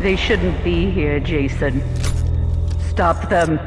They shouldn't be here, Jason. Stop them.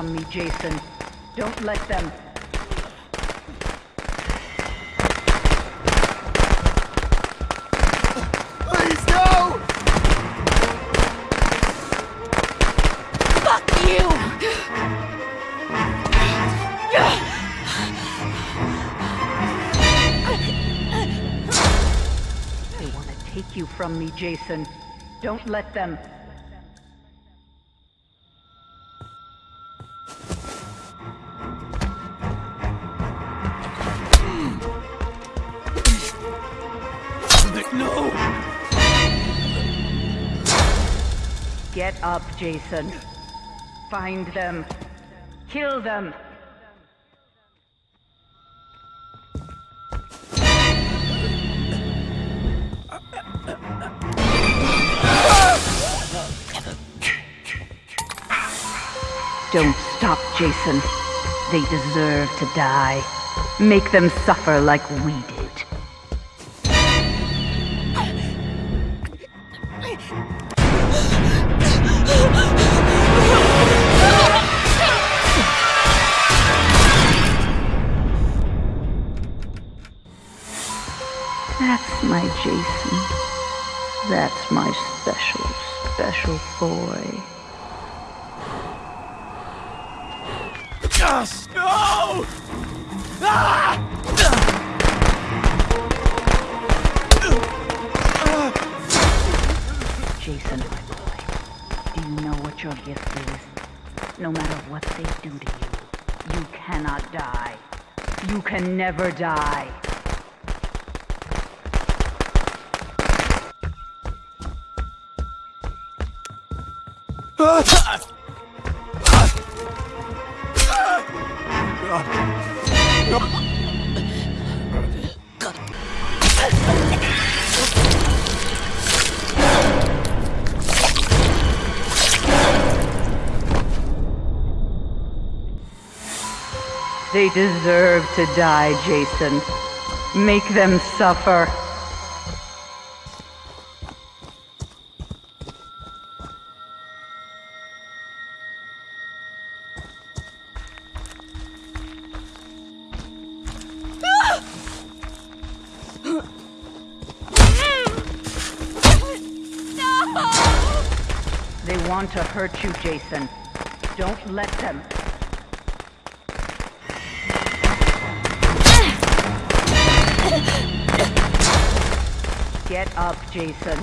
From me, Jason. Don't let them. Please, no! Fuck you! They want to take you from me, Jason. Don't let them. No! Get up, Jason. Find them. Kill them. Don't stop, Jason. They deserve to die. Make them suffer like we did. That's my special, special boy. Yes! No! Ah! Jason, my boy, do you know what your gift is? No matter what they do to you, you cannot die. You can never die. They deserve to die, Jason. Make them suffer. Want to hurt you, Jason. Don't let them. Get up, Jason.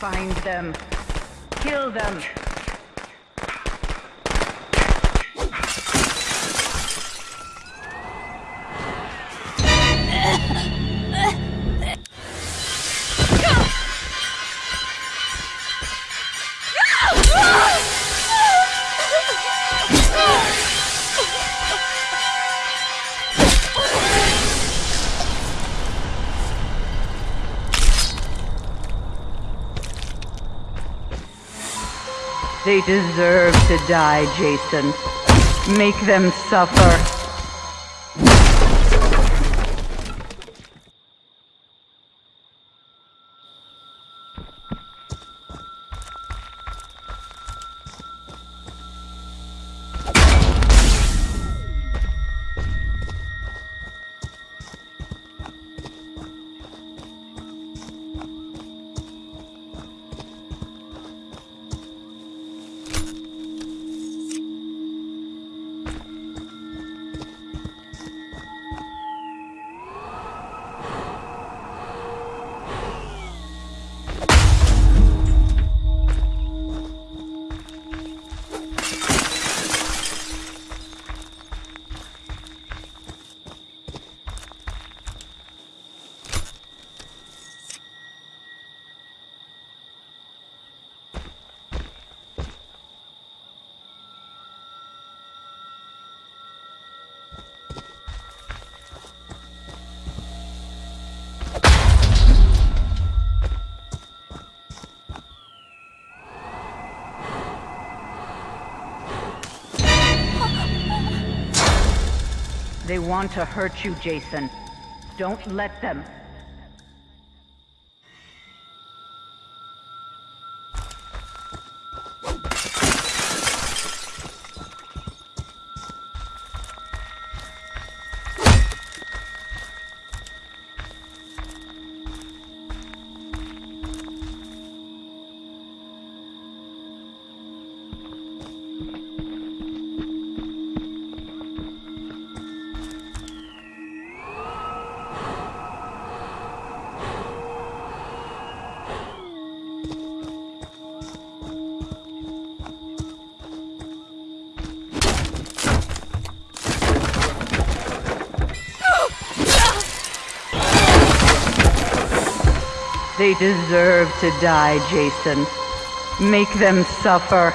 Find them. Kill them. They deserve to die, Jason. Make them suffer. They want to hurt you, Jason. Don't let them. They deserve to die, Jason. Make them suffer.